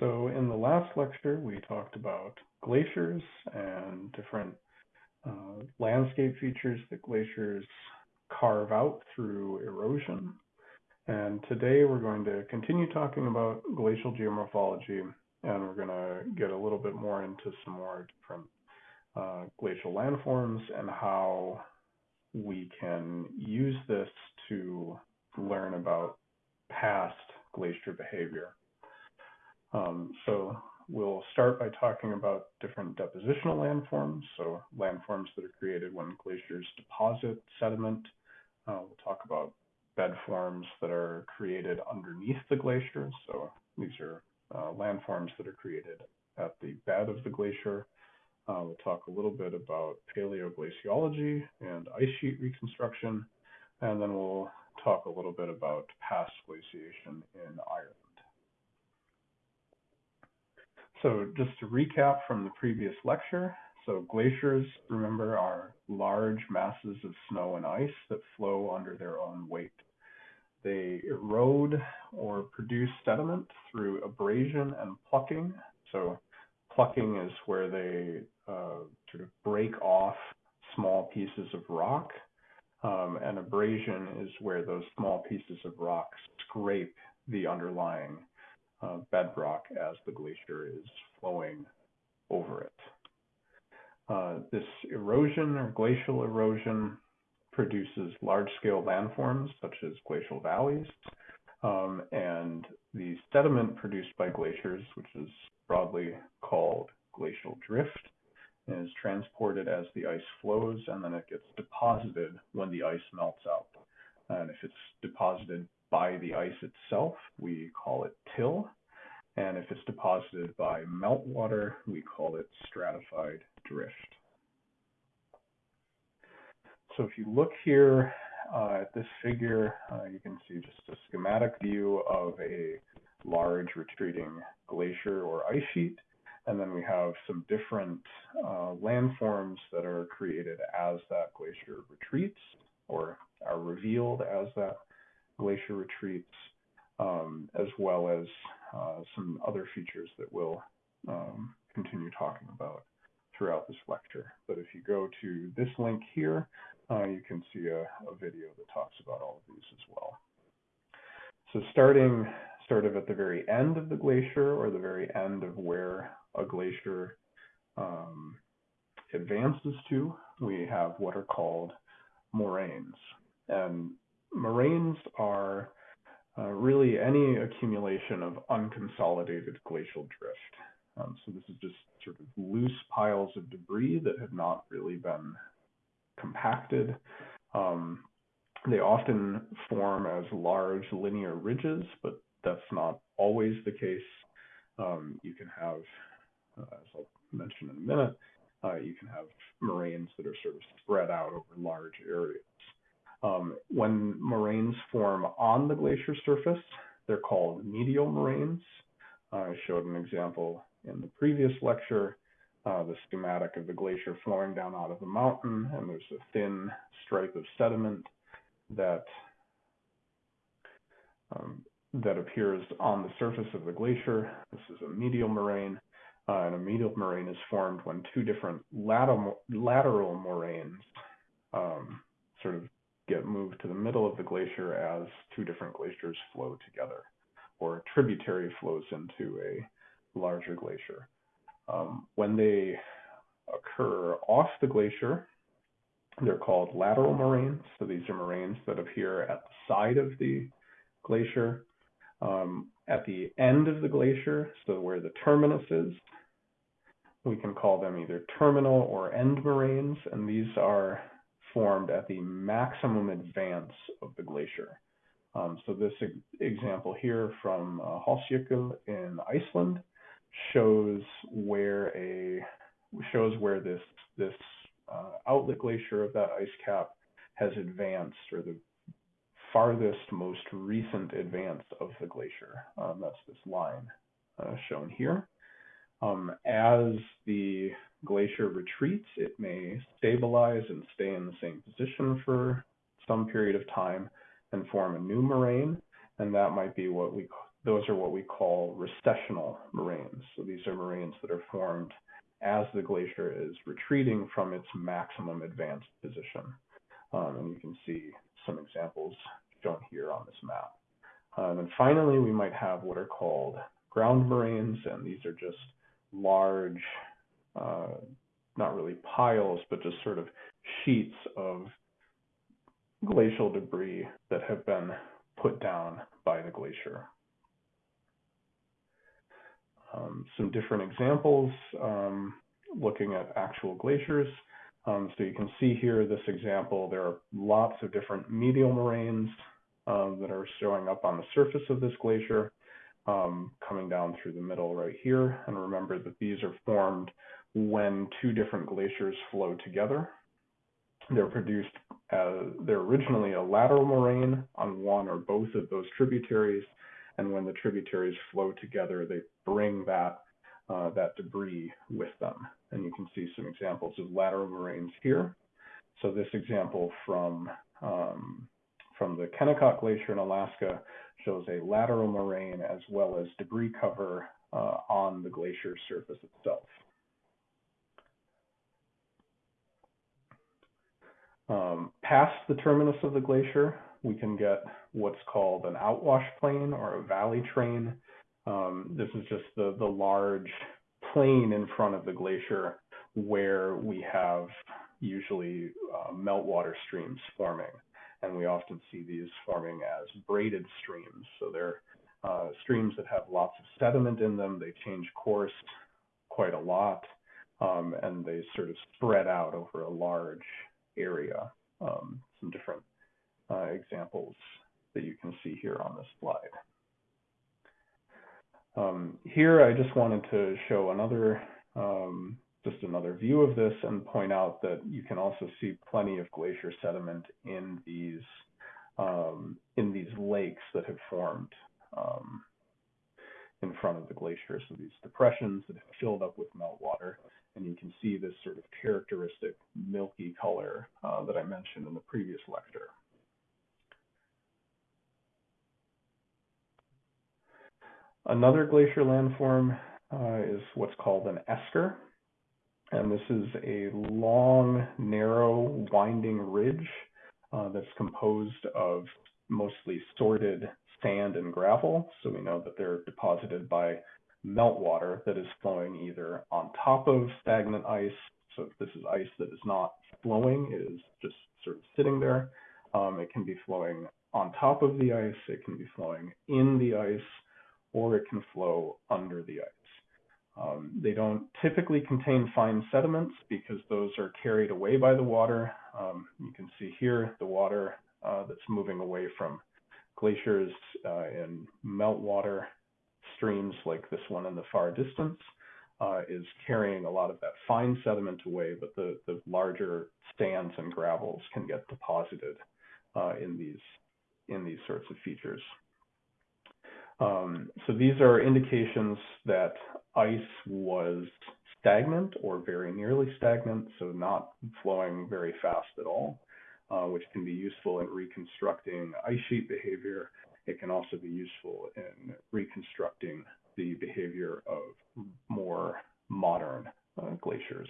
So in the last lecture, we talked about glaciers and different uh, landscape features that glaciers carve out through erosion. And today we're going to continue talking about glacial geomorphology and we're going to get a little bit more into some more different uh, glacial landforms and how we can use this to learn about past glacier behavior. Um, so we'll start by talking about different depositional landforms, so landforms that are created when glaciers deposit sediment. Uh, we'll talk about bed forms that are created underneath the glacier. So these are uh, landforms that are created at the bed of the glacier. Uh, we'll talk a little bit about paleoglaciology and ice sheet reconstruction, and then we'll talk a little bit about past glaciation in Ireland. So just to recap from the previous lecture, so glaciers, remember, are large masses of snow and ice that flow under their own weight. They erode or produce sediment through abrasion and plucking. So plucking is where they uh, sort of break off small pieces of rock, um, and abrasion is where those small pieces of rock scrape the underlying uh, bedrock as the glacier is flowing over it. Uh, this erosion or glacial erosion produces large-scale landforms such as glacial valleys, um, and the sediment produced by glaciers, which is broadly called glacial drift, is transported as the ice flows, and then it gets deposited when the ice melts out. And if it's deposited by the ice itself, we call it till. And if it's deposited by meltwater, we call it stratified drift. So if you look here uh, at this figure, uh, you can see just a schematic view of a large retreating glacier or ice sheet. And then we have some different uh, landforms that are created as that glacier retreats or are revealed as that glacier retreats, um, as well as uh, some other features that we'll um, continue talking about throughout this lecture. But if you go to this link here, uh, you can see a, a video that talks about all of these as well. So starting sort of at the very end of the glacier or the very end of where a glacier um, advances to, we have what are called moraines. And moraines are uh, really any accumulation of unconsolidated glacial drift. Um, so this is just sort of loose piles of debris that have not really been compacted. Um, they often form as large linear ridges, but that's not always the case. Um, you can have, uh, as I'll mention in a minute, uh, you can have moraines that are sort of spread out over large areas. Um, when moraines form on the glacier surface, they're called medial moraines. Uh, I showed an example in the previous lecture uh, the schematic of the glacier flowing down out of the mountain, and there's a thin stripe of sediment that um, that appears on the surface of the glacier. This is a medial moraine, uh, and a medial moraine is formed when two different lateral, lateral moraines um, sort of get moved to the middle of the glacier as two different glaciers flow together, or a tributary flows into a larger glacier. Um, when they occur off the glacier, they're called lateral moraines. So these are moraines that appear at the side of the glacier. Um, at the end of the glacier, so where the terminus is, we can call them either terminal or end moraines, and these are formed at the maximum advance of the glacier. Um, so this example here from uh, in Iceland shows where a shows where this this uh, outlet glacier of that ice cap has advanced, or the farthest, most recent advance of the glacier. Um, that's this line uh, shown here. Um, as the glacier retreats, it may stabilize and stay in the same position for some period of time and form a new moraine, and that might be what we those are what we call recessional moraines. So these are moraines that are formed as the glacier is retreating from its maximum advanced position. Um, and you can see some examples shown here on this map. Um, and finally, we might have what are called ground moraines, and these are just large, not really piles, but just sort of sheets of glacial debris that have been put down by the glacier. Um, some different examples um, looking at actual glaciers. Um, so you can see here this example, there are lots of different medial moraines um, that are showing up on the surface of this glacier, um, coming down through the middle right here. And remember that these are formed when two different glaciers flow together. They're produced, as, they're originally a lateral moraine on one or both of those tributaries. And when the tributaries flow together, they bring that uh, that debris with them. And you can see some examples of lateral moraines here. So this example from um, from the Kennicott Glacier in Alaska shows a lateral moraine as well as debris cover uh, on the glacier surface itself. Um, past the terminus of the glacier, we can get what's called an outwash plain or a valley train. Um, this is just the, the large plain in front of the glacier where we have usually uh, meltwater streams forming. And we often see these forming as braided streams. So they're uh, streams that have lots of sediment in them. They change course quite a lot, um, and they sort of spread out over a large area. Um, some different uh, examples that you can see here on this slide. Um, here, I just wanted to show another, um, just another view of this and point out that you can also see plenty of glacier sediment in these, um, in these lakes that have formed um, in front of the glacier. So these depressions that have filled up with meltwater, and you can see this sort of characteristic milky color uh, that I mentioned in the previous lecture. Another glacier landform uh, is what's called an esker. And this is a long, narrow, winding ridge uh, that's composed of mostly sorted sand and gravel. So we know that they're deposited by meltwater that is flowing either on top of stagnant ice. So if this is ice that is not flowing, it is just sort of sitting there. Um, it can be flowing on top of the ice. It can be flowing in the ice or it can flow under the ice. Um, they don't typically contain fine sediments because those are carried away by the water. Um, you can see here the water uh, that's moving away from glaciers uh, in meltwater streams like this one in the far distance uh, is carrying a lot of that fine sediment away, but the, the larger sands and gravels can get deposited uh, in these in these sorts of features. Um, so these are indications that ice was stagnant or very nearly stagnant, so not flowing very fast at all, uh, which can be useful in reconstructing ice sheet behavior. It can also be useful in reconstructing the behavior of more modern uh, glaciers.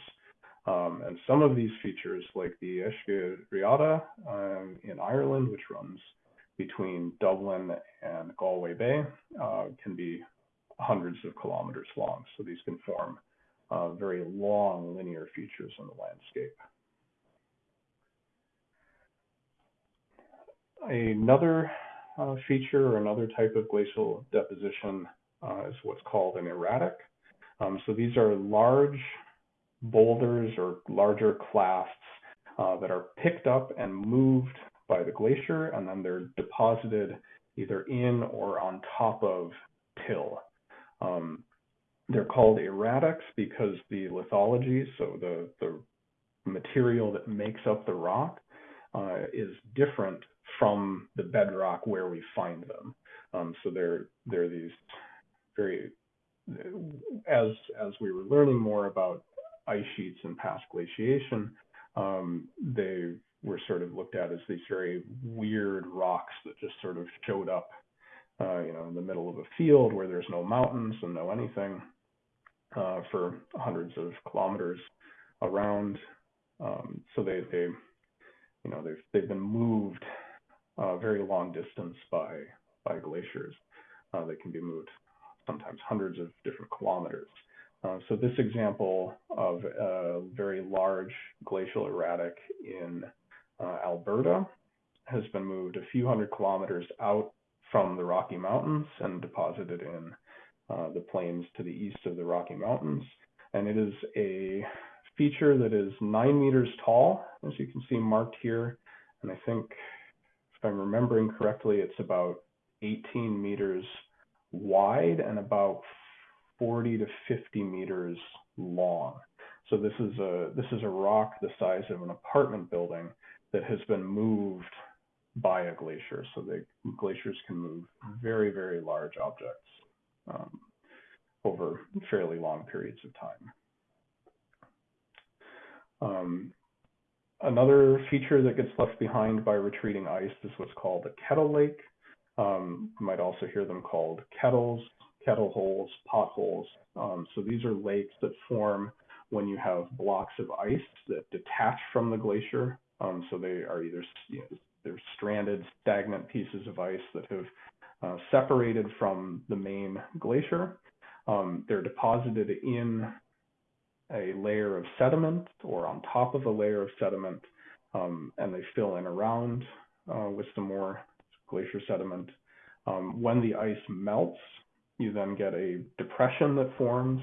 Um, and some of these features, like the Eiscir Riada um, in Ireland, which runs between Dublin and Galway Bay uh, can be hundreds of kilometers long. So these can form uh, very long linear features in the landscape. Another uh, feature or another type of glacial deposition uh, is what's called an erratic. Um, so these are large boulders or larger clasts uh, that are picked up and moved by the glacier, and then they're deposited either in or on top of till. Um, they're called erratics because the lithology, so the, the material that makes up the rock, uh, is different from the bedrock where we find them. Um, so they're they're these very as as we were learning more about ice sheets and past glaciation, um, they were sort of looked at as these very weird rocks that just sort of showed up uh, you know, in the middle of a field where there's no mountains and no anything uh, for hundreds of kilometers around. Um, so they, they, you know, they've they've been moved a very long distance by by glaciers. Uh, they can be moved sometimes hundreds of different kilometers. Uh, so this example of a very large glacial erratic in uh, Alberta has been moved a few hundred kilometers out from the Rocky Mountains and deposited in uh, the plains to the east of the Rocky Mountains. And it is a feature that is nine meters tall, as you can see marked here. And I think, if I'm remembering correctly, it's about 18 meters wide and about 40 to 50 meters long. So this is a this is a rock the size of an apartment building that has been moved by a glacier. So the glaciers can move very very large objects um, over fairly long periods of time. Um, another feature that gets left behind by retreating ice is what's called a kettle lake. Um, you might also hear them called kettles, kettle holes, potholes. Um, so these are lakes that form when you have blocks of ice that detach from the glacier. Um, so they are either you know, they're stranded, stagnant pieces of ice that have uh, separated from the main glacier. Um, they're deposited in a layer of sediment or on top of a layer of sediment, um, and they fill in around uh, with some more glacier sediment. Um, when the ice melts, you then get a depression that forms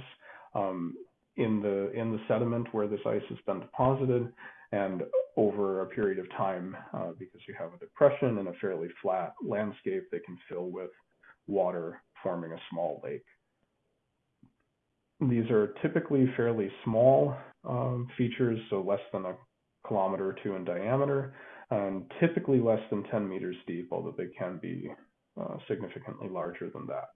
um, in the in the sediment where this ice has been deposited, and over a period of time, uh, because you have a depression and a fairly flat landscape, they can fill with water, forming a small lake. These are typically fairly small um, features, so less than a kilometer or two in diameter, and typically less than 10 meters deep, although they can be uh, significantly larger than that.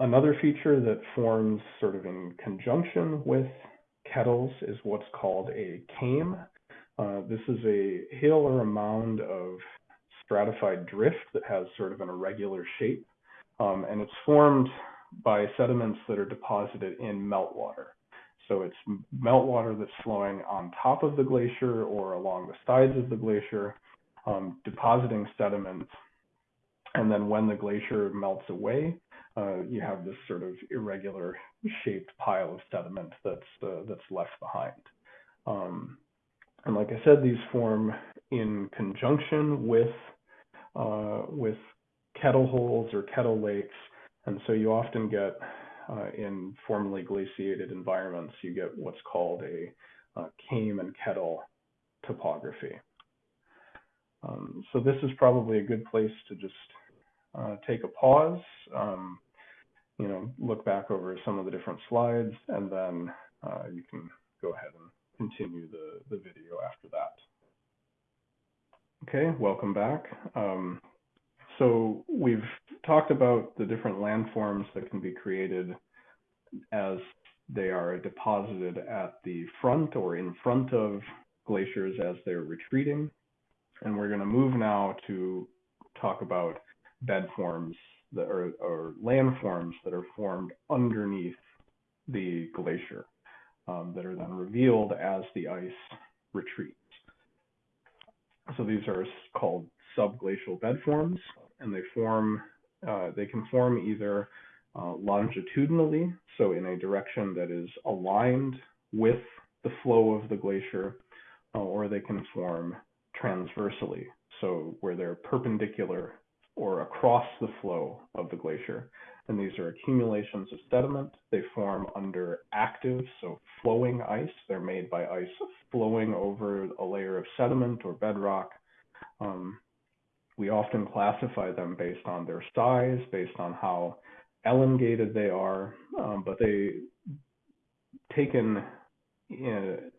Another feature that forms sort of in conjunction with kettles is what's called a kame. Uh, this is a hill or a mound of stratified drift that has sort of an irregular shape, um, and it's formed by sediments that are deposited in meltwater. So it's meltwater that's flowing on top of the glacier or along the sides of the glacier, um, depositing sediments. And then when the glacier melts away, uh, you have this sort of irregular shaped pile of sediment that's uh, that's left behind. Um, and like I said, these form in conjunction with uh, with kettle holes or kettle lakes, and so you often get uh, in formerly glaciated environments, you get what's called a uh, kame and kettle topography. Um, so this is probably a good place to just uh, take a pause, um, you know, look back over some of the different slides, and then uh, you can go ahead and continue the, the video after that. Okay, welcome back. Um, so we've talked about the different landforms that can be created as they are deposited at the front or in front of glaciers as they're retreating. And we're going to move now to talk about bed forms that are, or landforms that are formed underneath the glacier um, that are then revealed as the ice retreats. So these are called subglacial bed forms, and they form, uh, they can form either uh, longitudinally, so in a direction that is aligned with the flow of the glacier, uh, or they can form transversely, so where they're perpendicular or across the flow of the glacier. And these are accumulations of sediment. They form under active, so flowing ice. They're made by ice flowing over a layer of sediment or bedrock. Um, we often classify them based on their size, based on how elongated they are, um, but they taken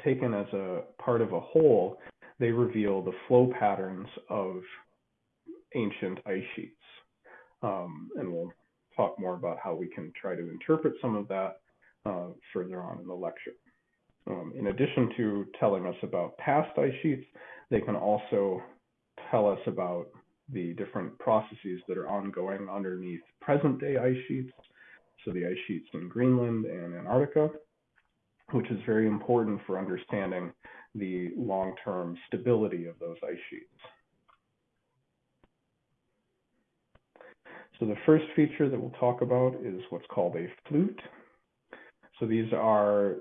taken as a part of a whole, they reveal the flow patterns of ancient ice sheets. Um, and we'll talk more about how we can try to interpret some of that uh, further on in the lecture. Um, in addition to telling us about past ice sheets, they can also tell us about the different processes that are ongoing underneath present day ice sheets. So the ice sheets in Greenland and Antarctica, which is very important for understanding the long-term stability of those ice sheets. So the first feature that we'll talk about is what's called a flute. So these are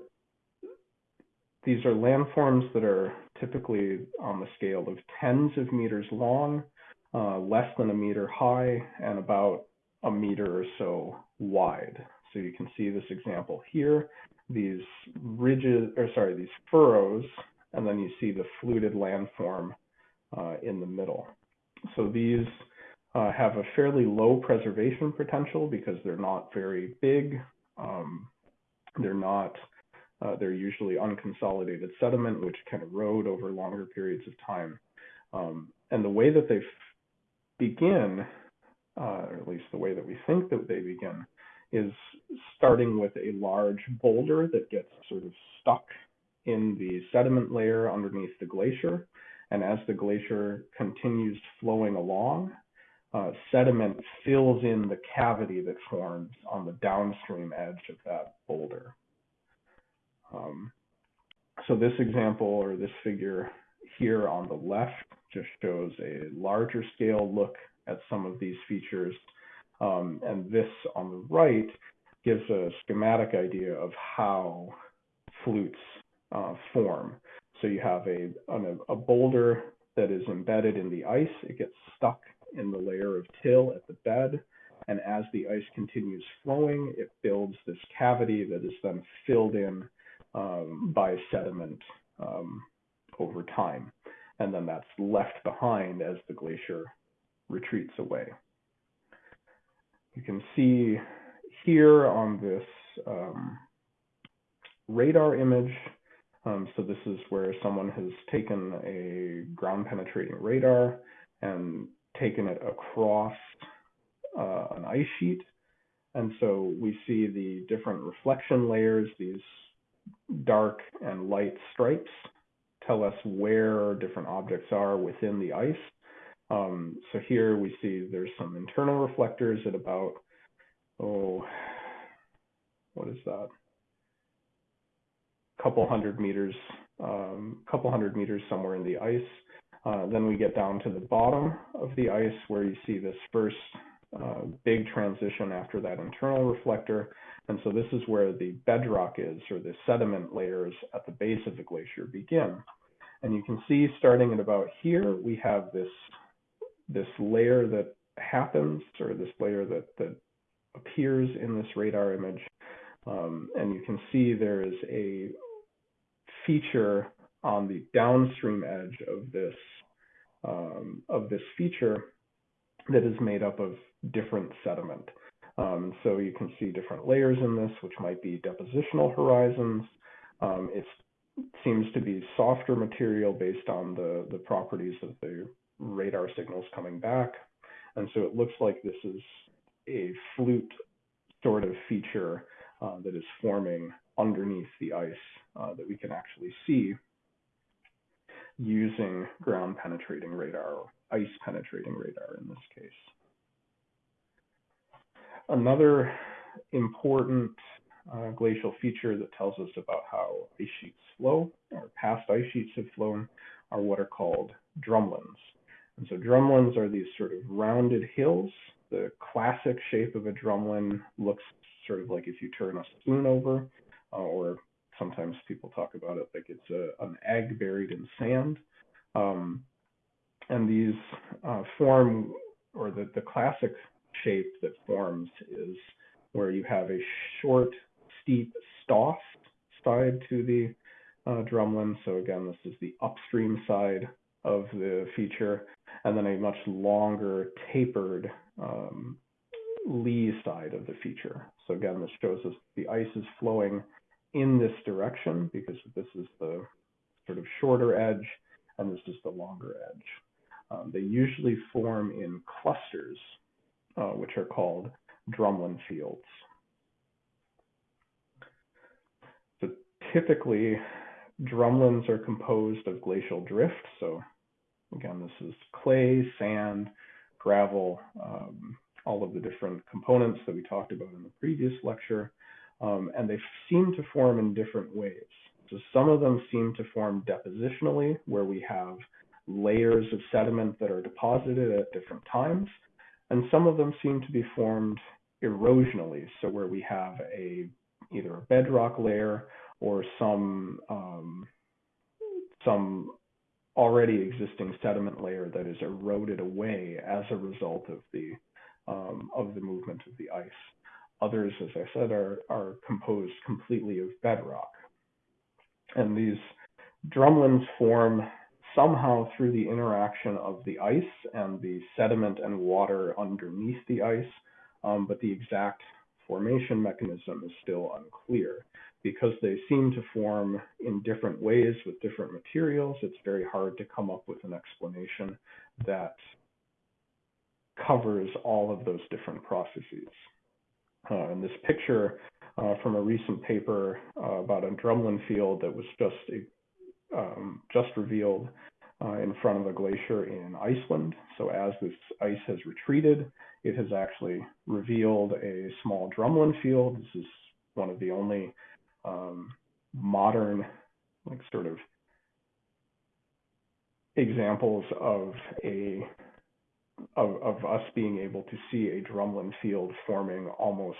these are landforms that are typically on the scale of tens of meters long, uh, less than a meter high, and about a meter or so wide. So you can see this example here, these ridges, or sorry, these furrows, and then you see the fluted landform uh, in the middle. So these uh, have a fairly low preservation potential because they're not very big. Um, they're not, uh, they're usually unconsolidated sediment, which can erode over longer periods of time. Um, and the way that they begin, uh, or at least the way that we think that they begin, is starting with a large boulder that gets sort of stuck in the sediment layer underneath the glacier. And as the glacier continues flowing along, uh, sediment fills in the cavity that forms on the downstream edge of that boulder. Um, so this example or this figure here on the left just shows a larger scale look at some of these features. Um, and this on the right gives a schematic idea of how flutes uh, form. So you have a, a boulder that is embedded in the ice. It gets stuck in the layer of till at the bed. And as the ice continues flowing, it builds this cavity that is then filled in um, by sediment um, over time. And then that's left behind as the glacier retreats away. You can see here on this um, radar image, um, so this is where someone has taken a ground penetrating radar and taken it across uh, an ice sheet. And so we see the different reflection layers, these dark and light stripes tell us where different objects are within the ice. Um, so here we see there's some internal reflectors at about, oh, what is that? Couple hundred meters, um, couple hundred meters somewhere in the ice. Uh, then we get down to the bottom of the ice where you see this first uh, big transition after that internal reflector. And so this is where the bedrock is, or the sediment layers at the base of the glacier begin. And you can see starting at about here, we have this, this layer that happens, or this layer that, that appears in this radar image. Um, and you can see there is a feature on the downstream edge of this um, of this feature that is made up of different sediment. Um, so you can see different layers in this, which might be depositional horizons. Um, it seems to be softer material based on the, the properties of the radar signals coming back. And so it looks like this is a flute sort of feature uh, that is forming underneath the ice uh, that we can actually see using ground penetrating radar or ice penetrating radar in this case. Another important uh, glacial feature that tells us about how ice sheets flow or past ice sheets have flown are what are called drumlins. And so drumlins are these sort of rounded hills. The classic shape of a drumlin looks sort of like if you turn a spoon over, uh, or sometimes people talk about it like it's a, an egg buried in sand. Um, and these uh, form, or the, the classic shape that forms is where you have a short, steep stoss side to the uh, drumlin. So again, this is the upstream side of the feature, and then a much longer tapered um, lee side of the feature. So again, this shows us the ice is flowing in this direction because this is the sort of shorter edge and this is the longer edge. Um, they usually form in clusters, uh, which are called drumlin fields. So typically, drumlins are composed of glacial drift. So again, this is clay, sand, gravel, um, all of the different components that we talked about in the previous lecture, um, and they seem to form in different ways. So some of them seem to form depositionally, where we have layers of sediment that are deposited at different times, and some of them seem to be formed erosionally, so where we have a either a bedrock layer or some um, some already existing sediment layer that is eroded away as a result of the um, of the movement of the ice. Others, as I said, are are composed completely of bedrock, and these drumlins form somehow through the interaction of the ice and the sediment and water underneath the ice, um, but the exact formation mechanism is still unclear. Because they seem to form in different ways with different materials, it's very hard to come up with an explanation that covers all of those different processes. Uh, and this picture uh, from a recent paper uh, about a drumlin field that was just um, just revealed uh, in front of a glacier in Iceland. So as this ice has retreated, it has actually revealed a small drumlin field. This is one of the only um, modern, like sort of examples of a of, of us being able to see a drumlin field forming almost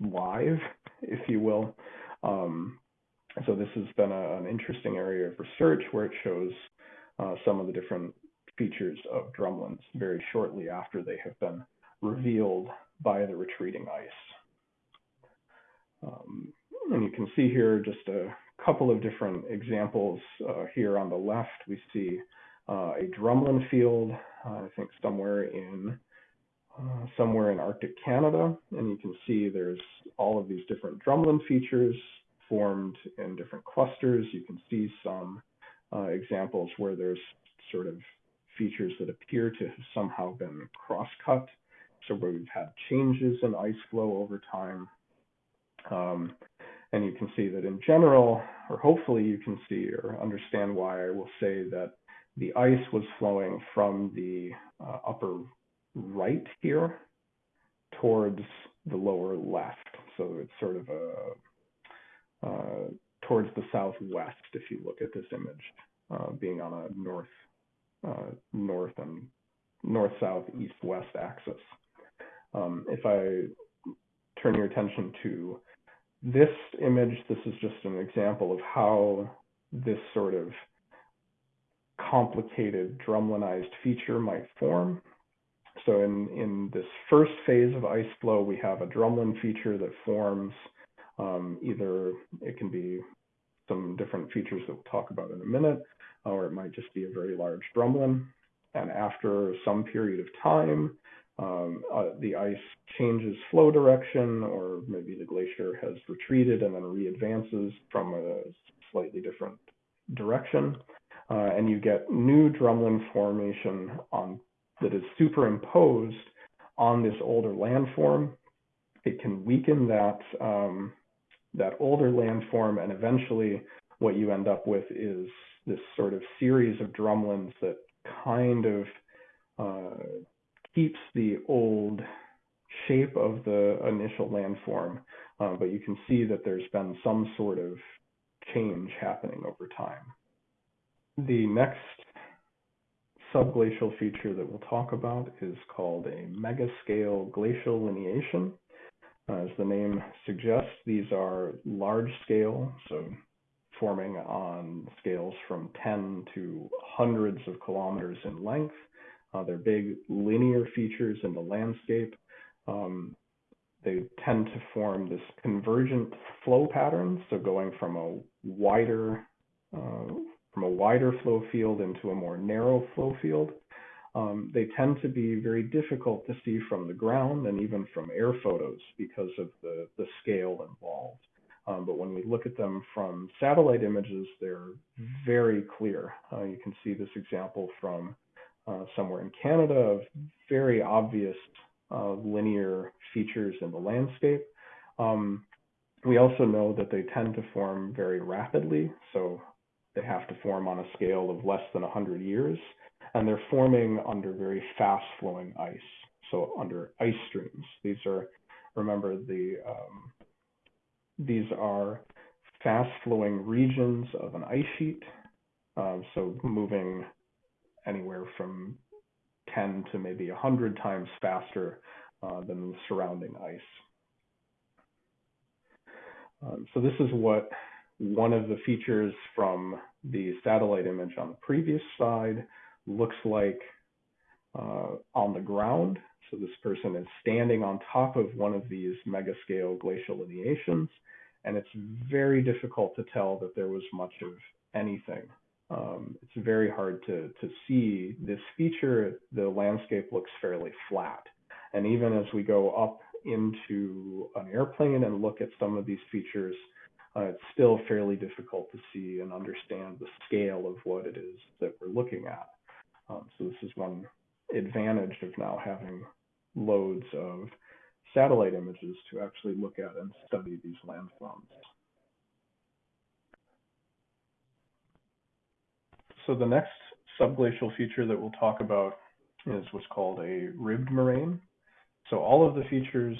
live, if you will. Um, so this has been a, an interesting area of research where it shows uh, some of the different features of drumlins very shortly after they have been revealed by the retreating ice. Um, and you can see here just a couple of different examples. Uh, here on the left, we see uh, a drumlin field, uh, I think somewhere in uh, somewhere in Arctic Canada, and you can see there's all of these different drumlin features formed in different clusters. You can see some uh, examples where there's sort of features that appear to have somehow been cross-cut, so where we've had changes in ice flow over time. Um, and you can see that in general, or hopefully you can see or understand why I will say that the ice was flowing from the uh, upper right here towards the lower left. So it's sort of a uh, towards the southwest if you look at this image, uh, being on a north uh, north and north south east west axis. Um, if I turn your attention to this image, this is just an example of how this sort of complicated drumlinized feature might form. So in, in this first phase of ice flow, we have a drumlin feature that forms um, either it can be some different features that we'll talk about in a minute, or it might just be a very large drumlin. And after some period of time, um, uh, the ice changes flow direction, or maybe the glacier has retreated and then re-advances from a slightly different direction uh, and you get new drumlin formation on that is superimposed on this older landform. It can weaken that um, that older landform, and eventually, what you end up with is this sort of series of drumlins that kind of uh, keeps the old shape of the initial landform, uh, but you can see that there's been some sort of change happening over time. The next subglacial feature that we'll talk about is called a megascale glacial lineation. As the name suggests, these are large scale, so forming on scales from 10 to hundreds of kilometers in length. Uh, they're big linear features in the landscape. Um, they tend to form this convergent flow pattern, so going from a wider uh, from a wider flow field into a more narrow flow field. Um, they tend to be very difficult to see from the ground and even from air photos because of the, the scale involved. Um, but when we look at them from satellite images, they're very clear. Uh, you can see this example from uh, somewhere in Canada of very obvious uh, linear features in the landscape. Um, we also know that they tend to form very rapidly. So they have to form on a scale of less than 100 years. and they're forming under very fast flowing ice. So under ice streams. These are, remember the, um, these are fast flowing regions of an ice sheet. Um, so moving anywhere from 10 to maybe 100 times faster uh, than the surrounding ice. Um, so this is what one of the features from the satellite image on the previous slide looks like uh, on the ground. So this person is standing on top of one of these megascale glacial lineations, and it's very difficult to tell that there was much of anything. Um, it's very hard to, to see this feature. The landscape looks fairly flat. And even as we go up into an airplane and look at some of these features, uh, it's still fairly difficult to see and understand the scale of what it is that we're looking at. Um, so this is one advantage of now having loads of satellite images to actually look at and study these landforms. So the next subglacial feature that we'll talk about is what's called a ribbed moraine. So all of the features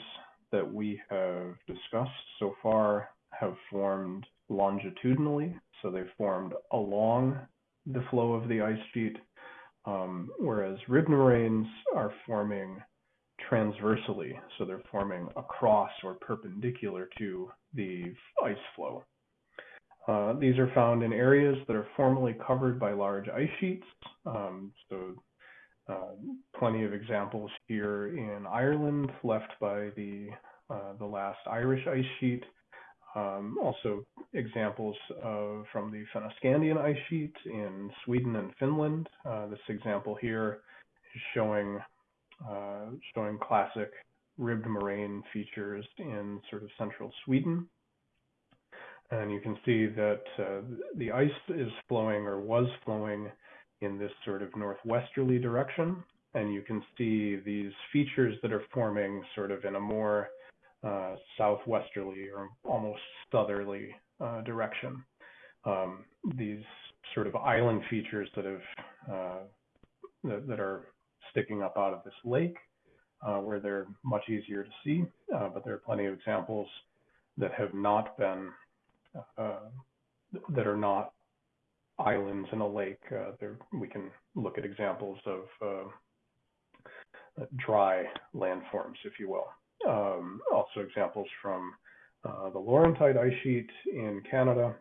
that we have discussed so far have formed longitudinally. So they've formed along the flow of the ice sheet, um, whereas moraines are forming transversely. So they're forming across or perpendicular to the ice flow. Uh, these are found in areas that are formerly covered by large ice sheets. Um, so uh, plenty of examples here in Ireland left by the, uh, the last Irish ice sheet. Um, also examples of, from the Fennoscandian ice sheet in Sweden and Finland. Uh, this example here is showing, uh, showing classic ribbed moraine features in sort of central Sweden. And you can see that uh, the ice is flowing or was flowing in this sort of northwesterly direction. And you can see these features that are forming sort of in a more uh, southwesterly or almost southerly uh, direction. Um, these sort of island features that have uh, that, that, are sticking up out of this lake, uh, where they're much easier to see. But there are plenty of examples that have not been that are not islands in a lake. there we can look at examples of dry landforms, if you will. Um, also examples from uh, the Laurentide ice sheet in Canada.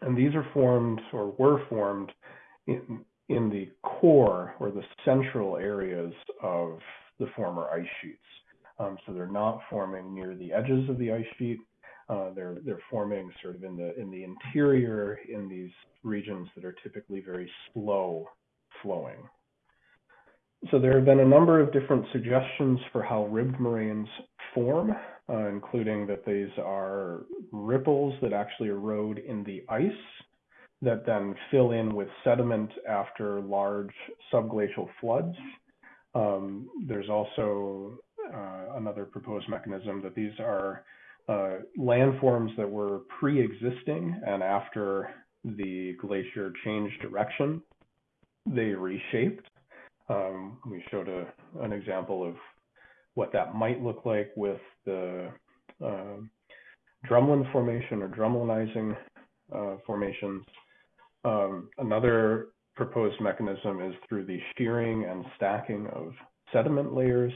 And these are formed or were formed in, in the core or the central areas of the former ice sheets. Um, so they're not forming near the edges of the ice sheet. Uh, they're they're forming sort of in the in the interior in these regions that are typically very slow flowing. So there have been a number of different suggestions for how ribbed moraines form, uh, including that these are ripples that actually erode in the ice that then fill in with sediment after large subglacial floods. Um, there's also uh, another proposed mechanism that these are uh, landforms that were pre-existing and after the glacier changed direction, they reshaped um, we showed a, an example of what that might look like with the uh, drumlin formation or drumlinizing uh, formations. Um, another proposed mechanism is through the shearing and stacking of sediment layers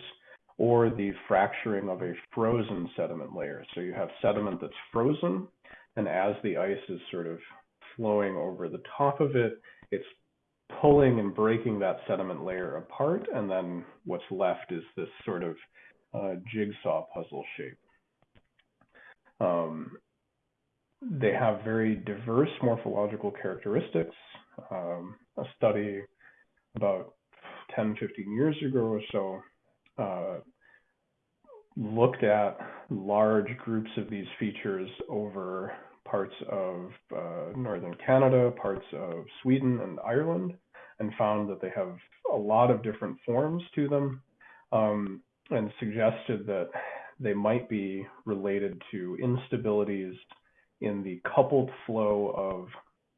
or the fracturing of a frozen sediment layer. So you have sediment that's frozen, and as the ice is sort of flowing over the top of it, it's pulling and breaking that sediment layer apart, and then what's left is this sort of uh, jigsaw puzzle shape. Um, they have very diverse morphological characteristics. Um, a study about 10, 15 years ago or so uh, looked at large groups of these features over parts of uh, northern Canada, parts of Sweden and Ireland, and found that they have a lot of different forms to them, um, and suggested that they might be related to instabilities in the coupled flow of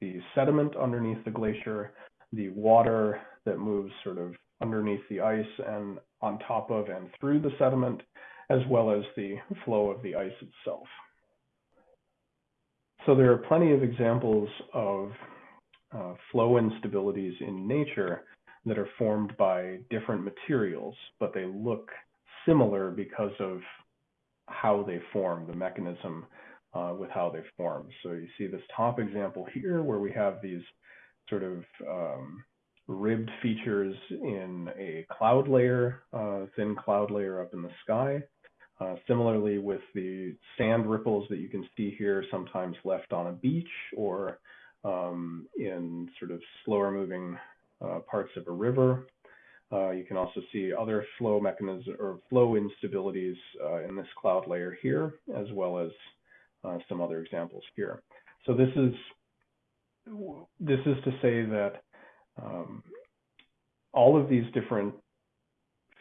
the sediment underneath the glacier, the water that moves sort of underneath the ice and on top of and through the sediment, as well as the flow of the ice itself. So there are plenty of examples of uh, flow instabilities in nature that are formed by different materials, but they look similar because of how they form, the mechanism uh, with how they form. So you see this top example here where we have these sort of um, ribbed features in a cloud layer, uh, thin cloud layer up in the sky. Uh, similarly with the sand ripples that you can see here, sometimes left on a beach or um, in sort of slower moving uh, parts of a river. Uh, you can also see other flow mechanisms or flow instabilities uh, in this cloud layer here, as well as uh, some other examples here. So this is this is to say that um, all of these different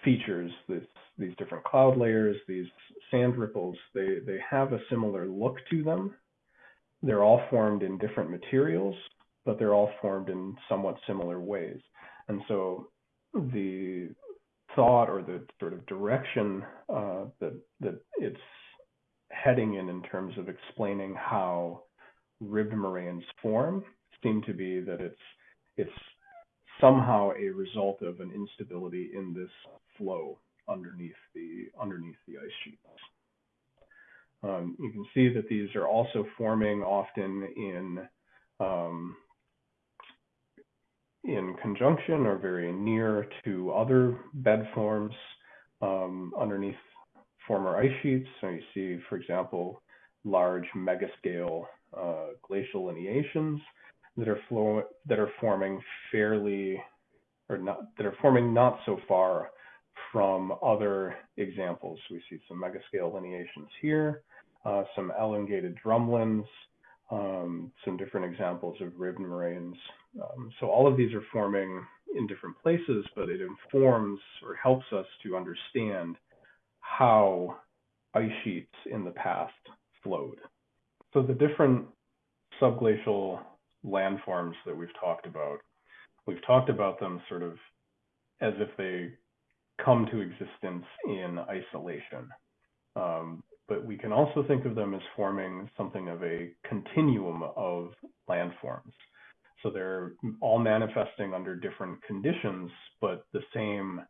features, this, these different cloud layers, these sand ripples, they, they have a similar look to them. They're all formed in different materials, but they're all formed in somewhat similar ways. And so the thought or the sort of direction uh, that that it's heading in in terms of explaining how ribbed moraines form seem to be that it's it's somehow a result of an instability in this flow underneath the underneath the ice sheets. Um, you can see that these are also forming often in um, in conjunction or very near to other bed forms um, underneath former ice sheets. So you see, for example, large megascale uh, glacial lineations that are that are forming fairly or not that are forming not so far from other examples. We see some megascale lineations here, uh, some elongated drumlins, um, some different examples of ribbed moraines. Um, so all of these are forming in different places, but it informs or helps us to understand how ice sheets in the past flowed. So the different subglacial landforms that we've talked about, we've talked about them sort of as if they come to existence in isolation. Um, but we can also think of them as forming something of a continuum of landforms. So they're all manifesting under different conditions, but the same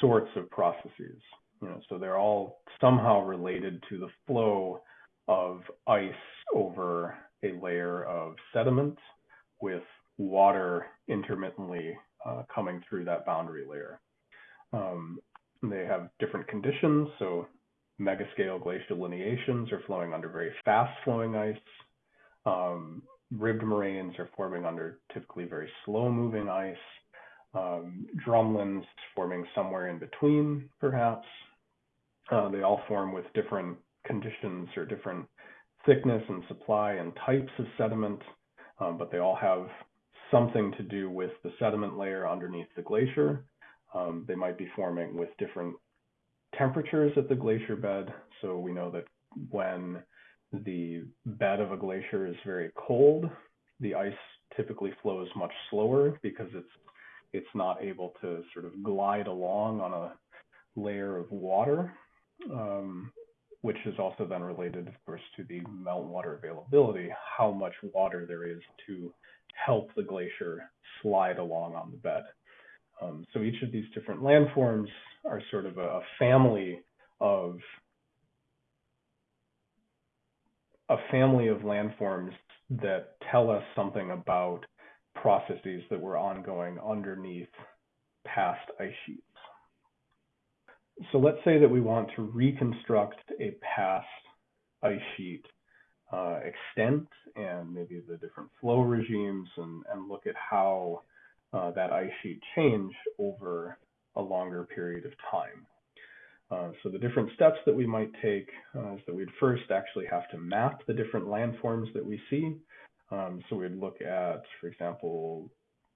sorts of processes. You know, so they're all somehow related to the flow of ice over a layer of sediment with water intermittently uh, coming through that boundary layer. Um, they have different conditions, so megascale glacial lineations are flowing under very fast flowing ice. Um, ribbed moraines are forming under typically very slow moving ice. Um, drumlins forming somewhere in between, perhaps. Uh, they all form with different conditions or different thickness and supply and types of sediment, um, but they all have something to do with the sediment layer underneath the glacier. Um, they might be forming with different temperatures at the glacier bed. So we know that when the bed of a glacier is very cold, the ice typically flows much slower because it's it's not able to sort of glide along on a layer of water, um, which is also then related, of course, to the meltwater availability, how much water there is to help the glacier slide along on the bed. Um, so each of these different landforms are sort of a, family of a family of landforms that tell us something about processes that were ongoing underneath past ice sheets. So let's say that we want to reconstruct a past ice sheet uh, extent and maybe the different flow regimes and, and look at how uh, that ice sheet change over a longer period of time. Uh, so the different steps that we might take uh, is that we'd first actually have to map the different landforms that we see. Um, so we'd look at, for example,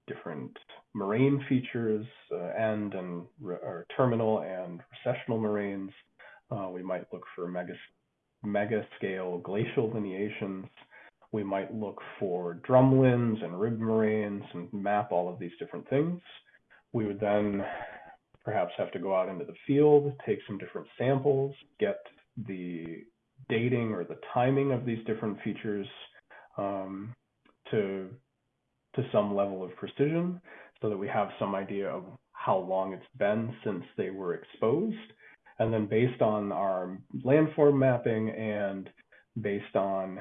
different moraine features, uh, end and or terminal and recessional moraines. Uh, we might look for mega, mega scale glacial lineations we might look for drumlins and ribbed moraines and map all of these different things. We would then perhaps have to go out into the field, take some different samples, get the dating or the timing of these different features um, to to some level of precision so that we have some idea of how long it's been since they were exposed. And then based on our landform mapping and based on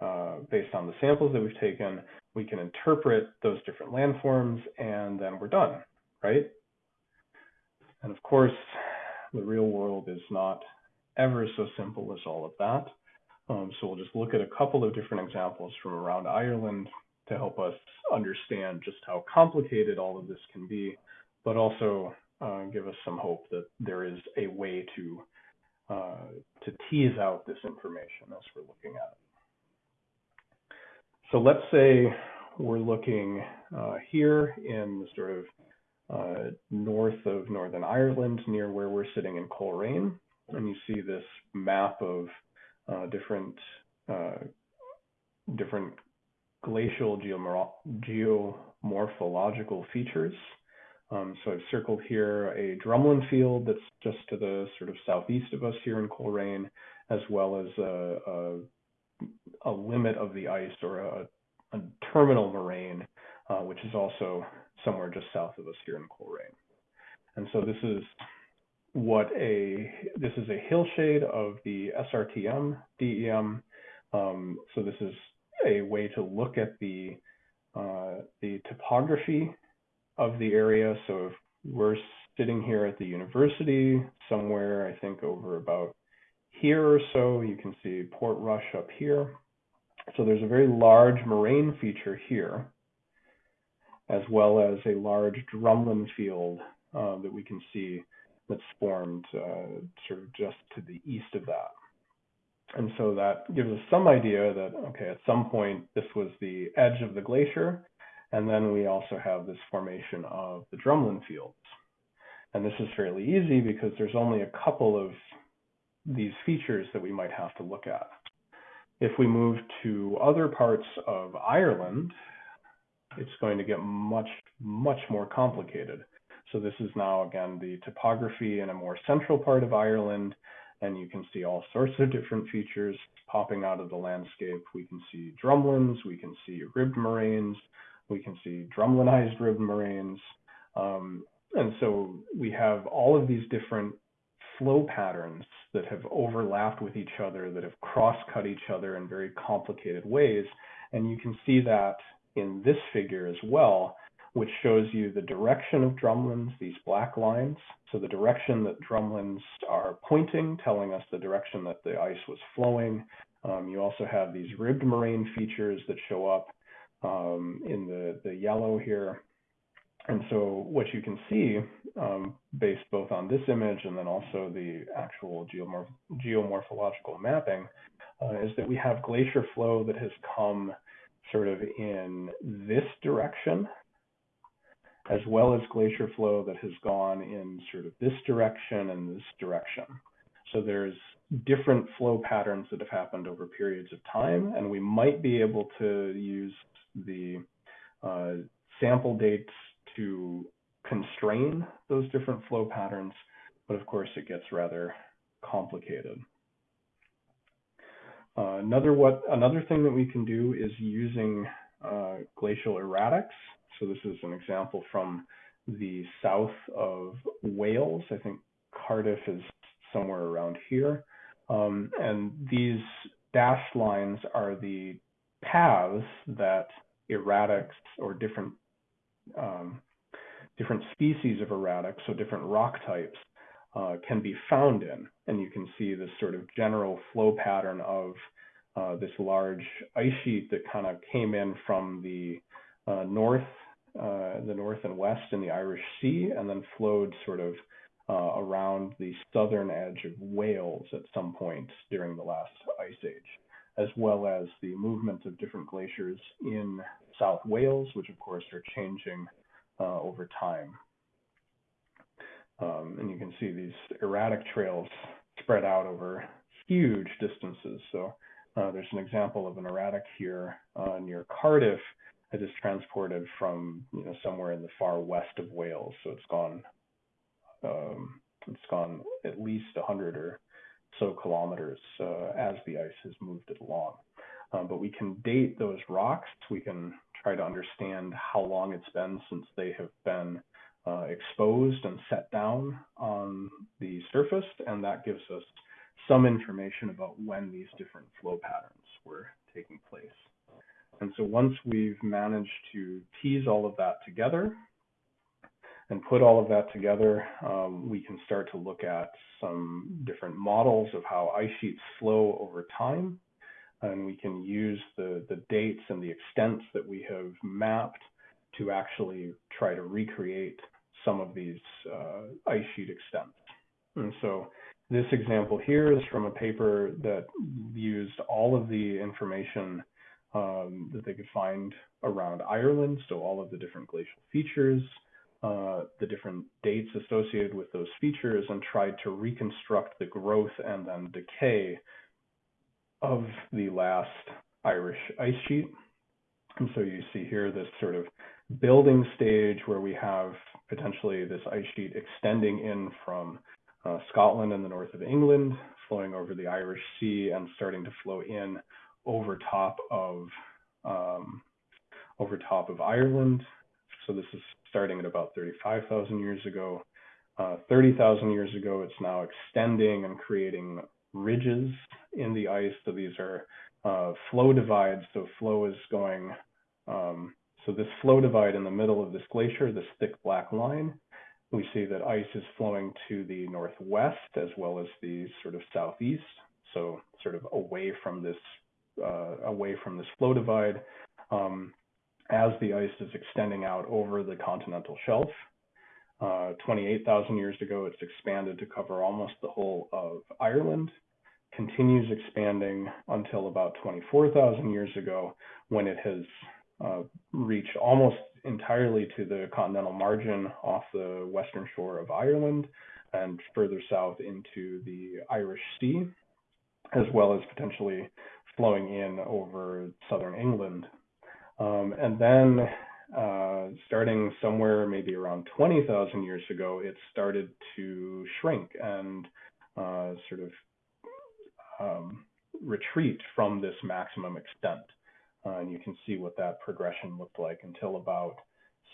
uh, based on the samples that we've taken, we can interpret those different landforms and then we're done, right? And of course, the real world is not ever so simple as all of that. Um, so we'll just look at a couple of different examples from around Ireland to help us understand just how complicated all of this can be, but also uh, give us some hope that there is a way to uh, to tease out this information as we're looking at it. So let's say we're looking uh, here in the sort of uh, north of Northern Ireland, near where we're sitting in Coleraine, and you see this map of uh, different uh, different glacial geomorphological features. Um, so I've circled here a drumlin field that's just to the sort of southeast of us here in Coleraine, as well as a, a, a limit of the ice or a, a terminal moraine, uh, which is also somewhere just south of us here in Coleraine. And so this is what a this is a hillshade of the SRTM DEM. Um, so this is a way to look at the uh, the topography of the area. So if we're sitting here at the university, somewhere I think over about here or so, you can see Portrush up here. So there's a very large moraine feature here, as well as a large drumlin field uh, that we can see that's formed uh, sort of just to the east of that. And so that gives us some idea that, okay, at some point this was the edge of the glacier, and then we also have this formation of the drumlin fields. And this is fairly easy because there's only a couple of these features that we might have to look at. If we move to other parts of Ireland, it's going to get much, much more complicated. So this is now, again, the topography in a more central part of Ireland, and you can see all sorts of different features popping out of the landscape. We can see drumlins, we can see ribbed moraines, we can see drumlinized ribbed moraines. Um, and so we have all of these different flow patterns that have overlapped with each other, that have cross-cut each other in very complicated ways. And you can see that in this figure as well, which shows you the direction of drumlins, these black lines. So the direction that drumlins are pointing, telling us the direction that the ice was flowing. Um, you also have these ribbed moraine features that show up um, in the, the yellow here. And so what you can see, um, based both on this image and then also the actual geomorph geomorphological mapping, uh, is that we have glacier flow that has come sort of in this direction as well as glacier flow that has gone in sort of this direction and this direction. So there's different flow patterns that have happened over periods of time, and we might be able to use the uh, sample dates to constrain those different flow patterns, but of course it gets rather complicated. Uh, another what another thing that we can do is using uh, glacial erratics so this is an example from the south of Wales. I think Cardiff is somewhere around here. Um, and these dashed lines are the paths that erratics or different um, different species of erratics, so different rock types, uh, can be found in. And you can see this sort of general flow pattern of uh, this large ice sheet that kind of came in from the uh, north uh, the north and west in the Irish Sea, and then flowed sort of uh, around the southern edge of Wales at some point during the last ice age, as well as the movement of different glaciers in South Wales, which of course are changing uh, over time. Um, and you can see these erratic trails spread out over huge distances. So uh, there's an example of an erratic here uh, near Cardiff it is transported from you know somewhere in the far west of Wales. So it's gone um, it's gone at least 100 or so kilometers uh, as the ice has moved it along. Um, but we can date those rocks. We can try to understand how long it's been since they have been uh, exposed and set down on the surface, and that gives us some information about when these different flow patterns were taking place. And so once we've managed to tease all of that together and put all of that together, um, we can start to look at some different models of how ice sheets flow over time. And we can use the, the dates and the extents that we have mapped to actually try to recreate some of these uh, ice sheet extents. And so this example here is from a paper that used all of the information um, that they could find around Ireland, so all of the different glacial features, uh, the different dates associated with those features, and tried to reconstruct the growth and then decay of the last Irish ice sheet. And so you see here this sort of building stage where we have potentially this ice sheet extending in from uh, Scotland and the north of England, flowing over the Irish Sea and starting to flow in over top of um, over top of Ireland. So this is starting at about 35,000 years ago. Uh, 30,000 years ago, it's now extending and creating ridges in the ice. So these are uh, flow divides. So flow is going. Um, so this flow divide in the middle of this glacier, this thick black line, we see that ice is flowing to the northwest as well as the sort of southeast. So sort of away from this uh, away from this flow divide um, as the ice is extending out over the continental shelf. Uh, 28,000 years ago, it's expanded to cover almost the whole of Ireland, continues expanding until about 24,000 years ago when it has uh, reached almost entirely to the continental margin off the western shore of Ireland and further south into the Irish Sea, as well as potentially flowing in over southern England. Um, and then uh, starting somewhere maybe around 20,000 years ago, it started to shrink and uh, sort of um, retreat from this maximum extent. Uh, and you can see what that progression looked like until about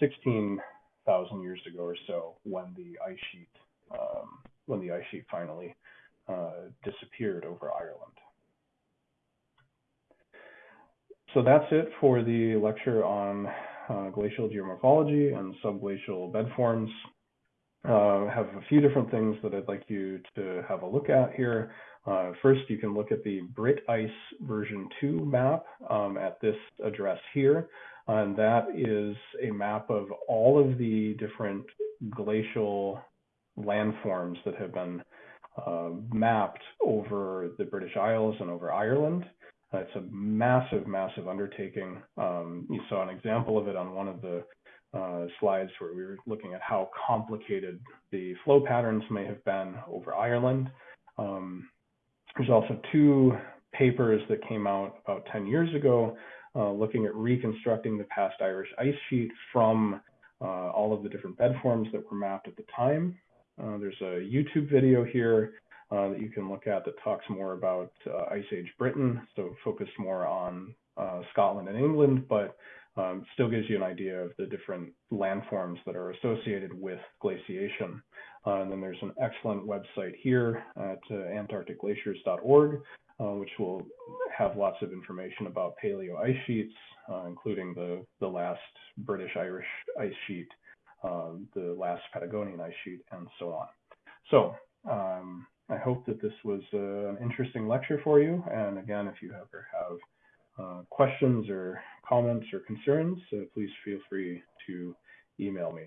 16,000 years ago or so when the ice sheet um, when the ice sheet finally uh, disappeared over Ireland. So that's it for the lecture on uh, glacial geomorphology and subglacial bed forms. Uh, have a few different things that I'd like you to have a look at here. Uh, first, you can look at the BRITICE version 2 map um, at this address here. And that is a map of all of the different glacial landforms that have been uh, mapped over the British Isles and over Ireland. Uh, it's a massive, massive undertaking. Um, you saw an example of it on one of the uh, slides where we were looking at how complicated the flow patterns may have been over Ireland. Um, there's also two papers that came out about 10 years ago uh, looking at reconstructing the past Irish ice sheet from uh, all of the different bed forms that were mapped at the time. Uh, there's a YouTube video here uh, that you can look at that talks more about uh, Ice Age Britain, so focused more on uh, Scotland and England, but um, still gives you an idea of the different landforms that are associated with glaciation. Uh, and then there's an excellent website here at uh, antarcticglaciers.org, uh, which will have lots of information about paleo ice sheets, including the, the last British-Irish ice sheet, the last Patagonian ice sheet, and so on. So um, I hope that this was uh, an interesting lecture for you. And again, if you ever have uh, questions or comments or concerns, uh, please feel free to email me.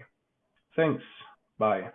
Thanks. Bye.